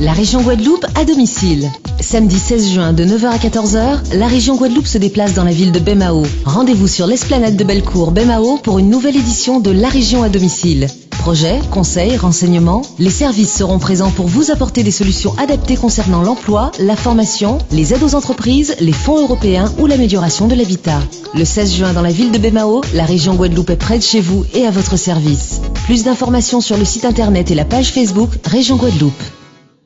La région Guadeloupe à domicile. Samedi 16 juin de 9h à 14h, la région Guadeloupe se déplace dans la ville de Bemao. Rendez-vous sur l'esplanade de Bellecour Bemao pour une nouvelle édition de La région à domicile. Projets, conseils, renseignements, les services seront présents pour vous apporter des solutions adaptées concernant l'emploi, la formation, les aides aux entreprises, les fonds européens ou l'amélioration de l'habitat. Le 16 juin dans la ville de Bemao, la région Guadeloupe est près de chez vous et à votre service. Plus d'informations sur le site internet et la page Facebook Région Guadeloupe.